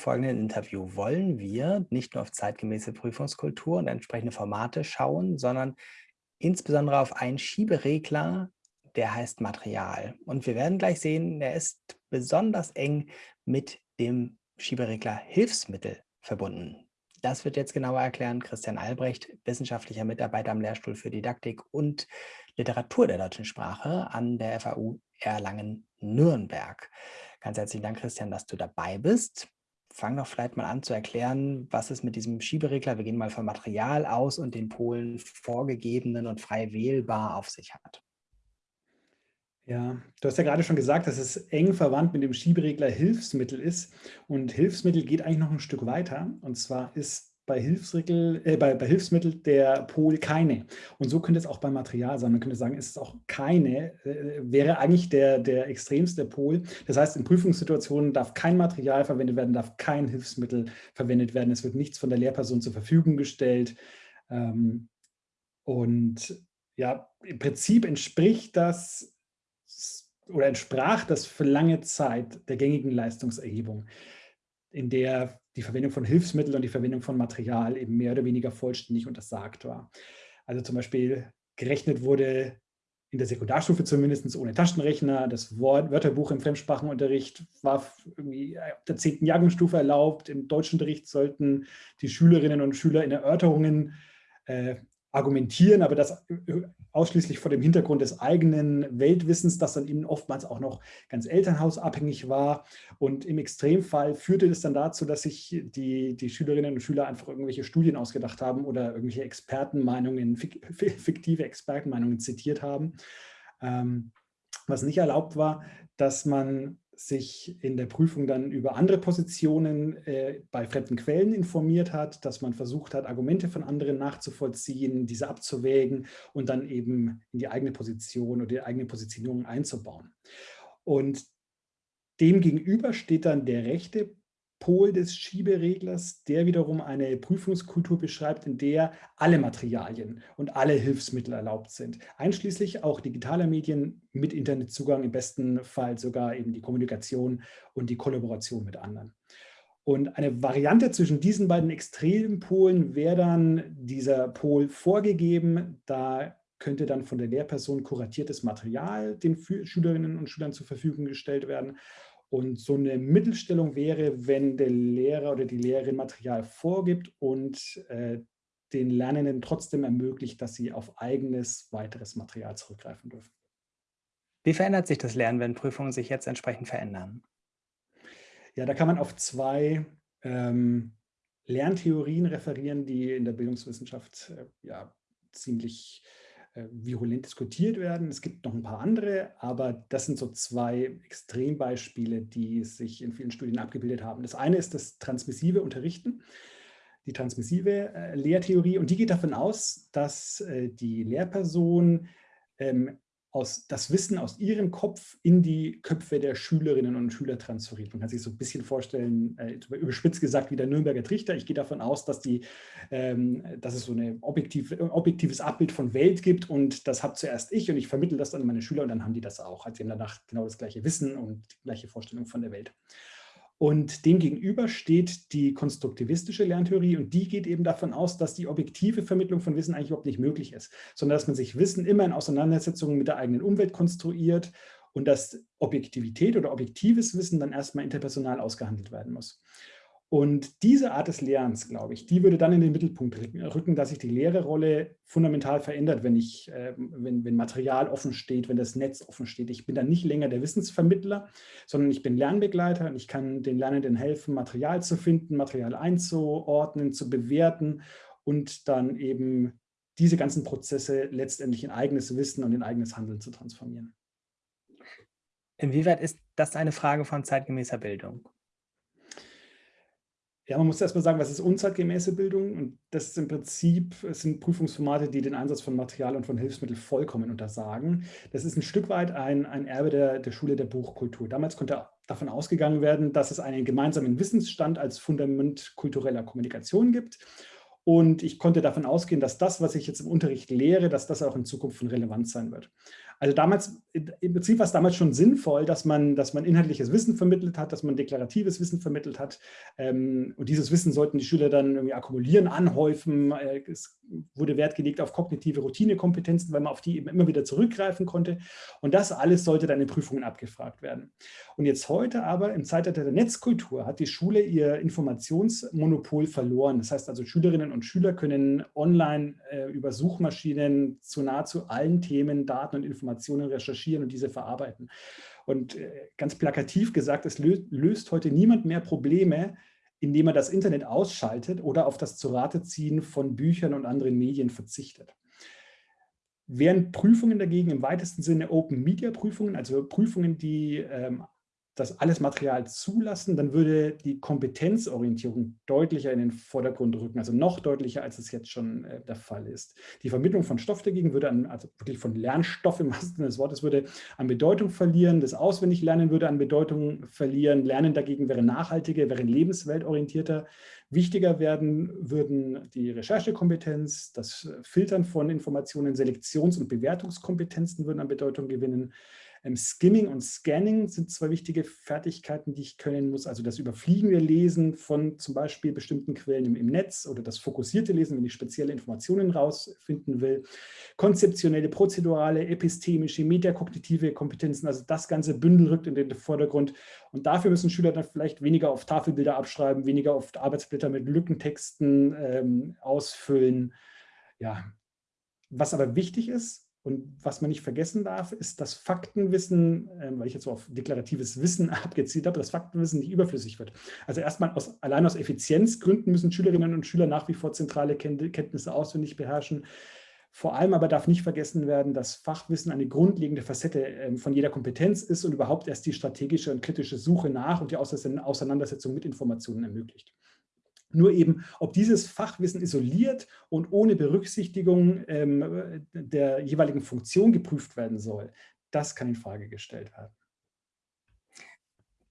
Folgenden Interview wollen wir nicht nur auf zeitgemäße Prüfungskultur und entsprechende Formate schauen, sondern insbesondere auf einen Schieberegler, der heißt Material. Und wir werden gleich sehen, der ist besonders eng mit dem Schieberegler Hilfsmittel verbunden. Das wird jetzt genauer erklären Christian Albrecht, wissenschaftlicher Mitarbeiter am Lehrstuhl für Didaktik und Literatur der deutschen Sprache an der FAU Erlangen-Nürnberg. Ganz herzlichen Dank, Christian, dass du dabei bist. Fang doch vielleicht mal an zu erklären, was es mit diesem Schieberegler, wir gehen mal vom Material aus und den Polen vorgegebenen und frei wählbar auf sich hat. Ja, du hast ja gerade schon gesagt, dass es eng verwandt mit dem Schieberegler Hilfsmittel ist. Und Hilfsmittel geht eigentlich noch ein Stück weiter. Und zwar ist bei, Hilfsmittel, äh, bei, bei Hilfsmittel der Pol keine. Und so könnte es auch beim Material sein. Man könnte sagen, es ist auch keine, äh, wäre eigentlich der, der extremste Pol. Das heißt, in Prüfungssituationen darf kein Material verwendet werden, darf kein Hilfsmittel verwendet werden. Es wird nichts von der Lehrperson zur Verfügung gestellt. Ähm, und ja, im Prinzip entspricht das oder entsprach das für lange Zeit der gängigen Leistungserhebung, in der die Verwendung von Hilfsmitteln und die Verwendung von Material eben mehr oder weniger vollständig untersagt war. Also zum Beispiel gerechnet wurde in der Sekundarstufe zumindest ohne Taschenrechner. Das Wort, Wörterbuch im Fremdsprachenunterricht war irgendwie ab der 10. Jahrgangsstufe erlaubt. Im Deutschunterricht sollten die Schülerinnen und Schüler in Erörterungen äh, argumentieren, aber das äh, ausschließlich vor dem Hintergrund des eigenen Weltwissens, das dann eben oftmals auch noch ganz elternhausabhängig war. Und im Extremfall führte es dann dazu, dass sich die, die Schülerinnen und Schüler einfach irgendwelche Studien ausgedacht haben oder irgendwelche Expertenmeinungen, fiktive Expertenmeinungen zitiert haben. Ähm, was nicht erlaubt war, dass man sich in der Prüfung dann über andere Positionen äh, bei fremden Quellen informiert hat, dass man versucht hat, Argumente von anderen nachzuvollziehen, diese abzuwägen und dann eben in die eigene Position oder die eigene Positionierung einzubauen. Und dem gegenüber steht dann der rechte Pol des Schiebereglers, der wiederum eine Prüfungskultur beschreibt, in der alle Materialien und alle Hilfsmittel erlaubt sind, einschließlich auch digitaler Medien mit Internetzugang, im besten Fall sogar eben die Kommunikation und die Kollaboration mit anderen. Und eine Variante zwischen diesen beiden extremen Polen wäre dann dieser Pol vorgegeben, da könnte dann von der Lehrperson kuratiertes Material den Schülerinnen und Schülern zur Verfügung gestellt werden und so eine Mittelstellung wäre, wenn der Lehrer oder die Lehrerin Material vorgibt und äh, den Lernenden trotzdem ermöglicht, dass sie auf eigenes weiteres Material zurückgreifen dürfen. Wie verändert sich das Lernen, wenn Prüfungen sich jetzt entsprechend verändern? Ja, da kann man auf zwei ähm, Lerntheorien referieren, die in der Bildungswissenschaft äh, ja, ziemlich äh, virulent diskutiert werden. Es gibt noch ein paar andere, aber das sind so zwei Extrembeispiele, die sich in vielen Studien abgebildet haben. Das eine ist das transmissive Unterrichten, die transmissive äh, Lehrtheorie und die geht davon aus, dass äh, die Lehrperson ähm, aus, das Wissen aus ihrem Kopf in die Köpfe der Schülerinnen und Schüler transferiert. Man kann sich so ein bisschen vorstellen, äh, überspitzt gesagt wie der Nürnberger Trichter. Ich gehe davon aus, dass, die, ähm, dass es so ein objektiv, objektives Abbild von Welt gibt und das habe zuerst ich und ich vermittle das dann an meine Schüler und dann haben die das auch. Also sie haben danach genau das gleiche Wissen und die gleiche Vorstellung von der Welt. Und dem gegenüber steht die konstruktivistische Lerntheorie und die geht eben davon aus, dass die objektive Vermittlung von Wissen eigentlich überhaupt nicht möglich ist, sondern dass man sich Wissen immer in Auseinandersetzungen mit der eigenen Umwelt konstruiert und dass Objektivität oder objektives Wissen dann erstmal interpersonal ausgehandelt werden muss. Und diese Art des Lernens, glaube ich, die würde dann in den Mittelpunkt rücken, dass sich die Lehrerrolle fundamental verändert, wenn, ich, äh, wenn, wenn Material offen steht, wenn das Netz offen steht. Ich bin dann nicht länger der Wissensvermittler, sondern ich bin Lernbegleiter und ich kann den Lernenden helfen, Material zu finden, Material einzuordnen, zu bewerten und dann eben diese ganzen Prozesse letztendlich in eigenes Wissen und in eigenes Handeln zu transformieren. Inwieweit ist das eine Frage von zeitgemäßer Bildung? Ja, man muss erstmal sagen, was ist unzeitgemäße Bildung? Und das ist im Prinzip, es sind Prüfungsformate, die den Einsatz von Material und von Hilfsmitteln vollkommen untersagen. Das ist ein Stück weit ein, ein Erbe der, der Schule der Buchkultur. Damals konnte davon ausgegangen werden, dass es einen gemeinsamen Wissensstand als Fundament kultureller Kommunikation gibt. Und ich konnte davon ausgehen, dass das, was ich jetzt im Unterricht lehre, dass das auch in Zukunft von Relevanz sein wird. Also damals, im Prinzip war es damals schon sinnvoll, dass man, dass man inhaltliches Wissen vermittelt hat, dass man deklaratives Wissen vermittelt hat. Ähm, und dieses Wissen sollten die Schüler dann irgendwie akkumulieren, anhäufen. Äh, es wurde Wert gelegt auf kognitive Routinekompetenzen, weil man auf die eben immer wieder zurückgreifen konnte. Und das alles sollte dann in Prüfungen abgefragt werden. Und jetzt heute aber, im Zeitalter der Netzkultur, hat die Schule ihr Informationsmonopol verloren. Das heißt also, Schülerinnen und Schüler können online äh, über Suchmaschinen zu nahezu allen Themen, Daten und Informationen recherchieren und diese verarbeiten. Und äh, ganz plakativ gesagt, es löst, löst heute niemand mehr Probleme, indem er das Internet ausschaltet oder auf das Zurateziehen von Büchern und anderen Medien verzichtet. Während Prüfungen dagegen im weitesten Sinne Open-Media-Prüfungen, also Prüfungen, die ähm, das alles Material zulassen, dann würde die Kompetenzorientierung deutlicher in den Vordergrund rücken, also noch deutlicher, als es jetzt schon äh, der Fall ist. Die Vermittlung von Stoff dagegen würde an, also wirklich von Lernstoff im Sinne des Wortes, würde an Bedeutung verlieren, das Auswendiglernen würde an Bedeutung verlieren, Lernen dagegen wäre nachhaltiger, wäre lebensweltorientierter. Wichtiger werden würden die Recherchekompetenz, das Filtern von Informationen, Selektions- und Bewertungskompetenzen würden an Bedeutung gewinnen. Ähm, Skimming und Scanning sind zwei wichtige Fertigkeiten, die ich können muss. Also das überfliegende Lesen von zum Beispiel bestimmten Quellen im, im Netz oder das fokussierte Lesen, wenn ich spezielle Informationen rausfinden will. Konzeptionelle, prozedurale, epistemische, metakognitive Kompetenzen, also das ganze Bündel rückt in den Vordergrund. Und dafür müssen Schüler dann vielleicht weniger auf Tafelbilder abschreiben, weniger auf Arbeitsblätter mit Lückentexten ähm, ausfüllen. Ja, was aber wichtig ist, und was man nicht vergessen darf, ist, dass Faktenwissen, äh, weil ich jetzt so auf deklaratives Wissen abgezielt habe, dass Faktenwissen nicht überflüssig wird. Also erstmal aus, allein aus Effizienzgründen müssen Schülerinnen und Schüler nach wie vor zentrale Kenntnisse auswendig beherrschen. Vor allem aber darf nicht vergessen werden, dass Fachwissen eine grundlegende Facette äh, von jeder Kompetenz ist und überhaupt erst die strategische und kritische Suche nach und die Auseinandersetzung mit Informationen ermöglicht. Nur eben, ob dieses Fachwissen isoliert und ohne Berücksichtigung ähm, der jeweiligen Funktion geprüft werden soll, das kann in Frage gestellt werden.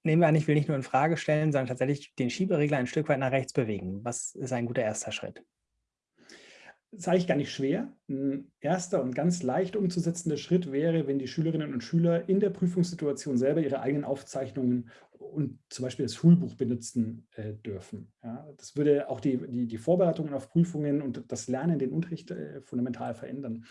Nehmen wir an, ich will nicht nur in Frage stellen, sondern tatsächlich den Schieberegler ein Stück weit nach rechts bewegen. Was ist ein guter erster Schritt? Das ist eigentlich gar nicht schwer. Ein erster und ganz leicht umzusetzender Schritt wäre, wenn die Schülerinnen und Schüler in der Prüfungssituation selber ihre eigenen Aufzeichnungen und zum Beispiel das Schulbuch benutzen äh, dürfen. Ja, das würde auch die, die, die, Vorbereitungen auf Prüfungen und das Lernen, den Unterricht äh, fundamental verändern.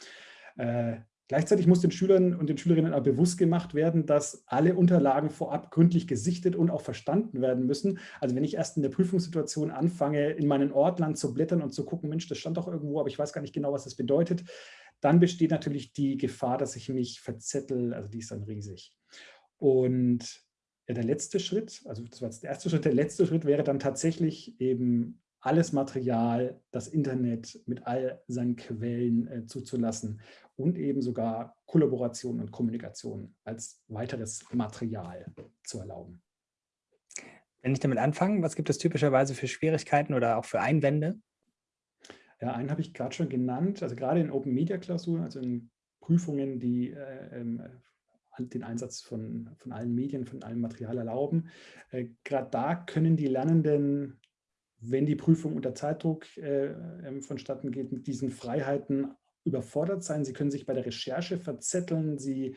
Äh, gleichzeitig muss den Schülern und den Schülerinnen auch bewusst gemacht werden, dass alle Unterlagen vorab gründlich gesichtet und auch verstanden werden müssen. Also wenn ich erst in der Prüfungssituation anfange, in meinen Ordnern zu blättern und zu gucken, Mensch, das stand doch irgendwo, aber ich weiß gar nicht genau, was das bedeutet, dann besteht natürlich die Gefahr, dass ich mich verzettel, also die ist dann riesig. Und der letzte Schritt, also das war jetzt der erste Schritt, der letzte Schritt wäre dann tatsächlich eben alles Material, das Internet mit all seinen Quellen äh, zuzulassen und eben sogar Kollaboration und Kommunikation als weiteres Material zu erlauben. Wenn ich damit anfange, was gibt es typischerweise für Schwierigkeiten oder auch für Einwände? Ja, einen habe ich gerade schon genannt, also gerade in Open Media Klausuren, also in Prüfungen, die äh, ähm, den Einsatz von, von allen Medien, von allem Material erlauben. Äh, Gerade da können die Lernenden, wenn die Prüfung unter Zeitdruck äh, ähm, vonstatten geht, mit diesen Freiheiten überfordert sein. Sie können sich bei der Recherche verzetteln, sie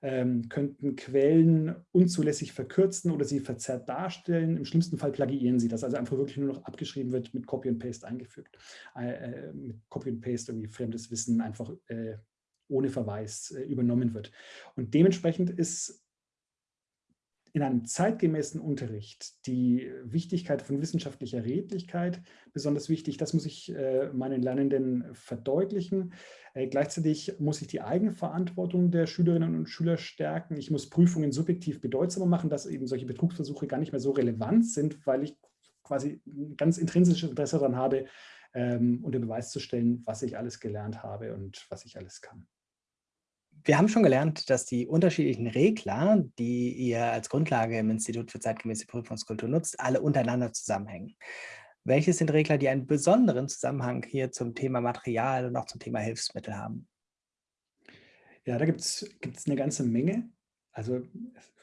ähm, könnten Quellen unzulässig verkürzen oder sie verzerrt darstellen. Im schlimmsten Fall plagiieren sie das, also einfach wirklich nur noch abgeschrieben wird, mit Copy and Paste eingefügt. Äh, äh mit Copy and Paste irgendwie fremdes Wissen einfach äh, ohne Verweis äh, übernommen wird. Und dementsprechend ist in einem zeitgemäßen Unterricht die Wichtigkeit von wissenschaftlicher Redlichkeit besonders wichtig. Das muss ich äh, meinen Lernenden verdeutlichen. Äh, gleichzeitig muss ich die Eigenverantwortung der Schülerinnen und Schüler stärken. Ich muss Prüfungen subjektiv bedeutsamer machen, dass eben solche Betrugsversuche gar nicht mehr so relevant sind, weil ich quasi ein ganz intrinsisches Interesse daran habe, ähm, unter Beweis zu stellen, was ich alles gelernt habe und was ich alles kann. Wir haben schon gelernt, dass die unterschiedlichen Regler, die ihr als Grundlage im Institut für zeitgemäße Prüfungskultur nutzt, alle untereinander zusammenhängen. Welche sind Regler, die einen besonderen Zusammenhang hier zum Thema Material und auch zum Thema Hilfsmittel haben? Ja, da gibt es eine ganze Menge. Also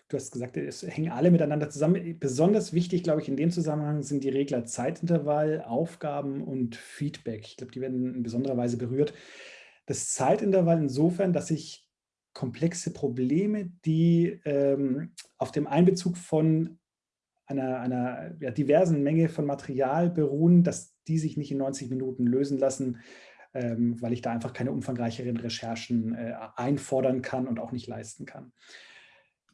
du hast gesagt, es hängen alle miteinander zusammen. Besonders wichtig, glaube ich, in dem Zusammenhang sind die Regler Zeitintervall, Aufgaben und Feedback. Ich glaube, die werden in besonderer Weise berührt. Das Zeitintervall insofern, dass ich komplexe Probleme, die ähm, auf dem Einbezug von einer, einer ja, diversen Menge von Material beruhen, dass die sich nicht in 90 Minuten lösen lassen, ähm, weil ich da einfach keine umfangreicheren Recherchen äh, einfordern kann und auch nicht leisten kann.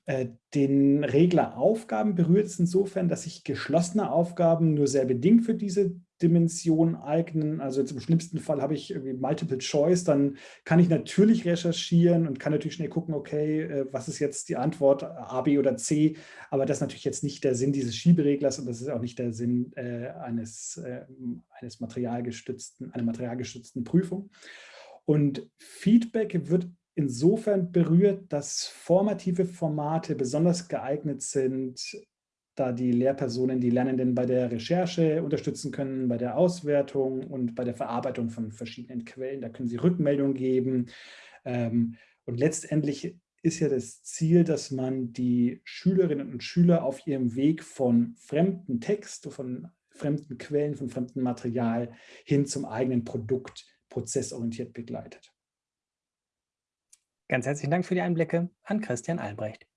Äh, den Regler Aufgaben berührt es insofern, dass sich geschlossene Aufgaben nur sehr bedingt für diese Dimension eignen. Also jetzt im schlimmsten Fall habe ich irgendwie Multiple Choice, dann kann ich natürlich recherchieren und kann natürlich schnell gucken, okay, äh, was ist jetzt die Antwort, A, B oder C, aber das ist natürlich jetzt nicht der Sinn dieses Schiebereglers und das ist auch nicht der Sinn äh, eines, äh, eines materialgestützten, einer materialgestützten Prüfung. Und Feedback wird insofern berührt, dass formative Formate besonders geeignet sind, da die Lehrpersonen die Lernenden bei der Recherche unterstützen können, bei der Auswertung und bei der Verarbeitung von verschiedenen Quellen. Da können sie Rückmeldung geben. Ähm, und letztendlich ist ja das Ziel, dass man die Schülerinnen und Schüler auf ihrem Weg von fremden Text, von fremden Quellen, von fremdem Material hin zum eigenen Produkt prozessorientiert begleitet. Ganz herzlichen Dank für die Einblicke an Christian Albrecht.